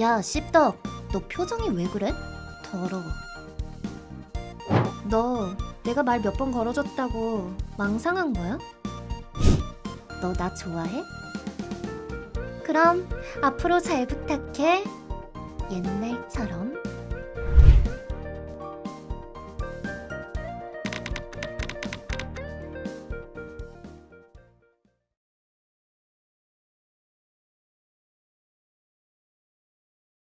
야, 씹덕. 너 표정이 왜 그래? 더러워. 너 내가 말 몇 번 걸어줬다고 망상한 거야? 너 나 좋아해? 그럼 앞으로 잘 부탁해. 옛날처럼.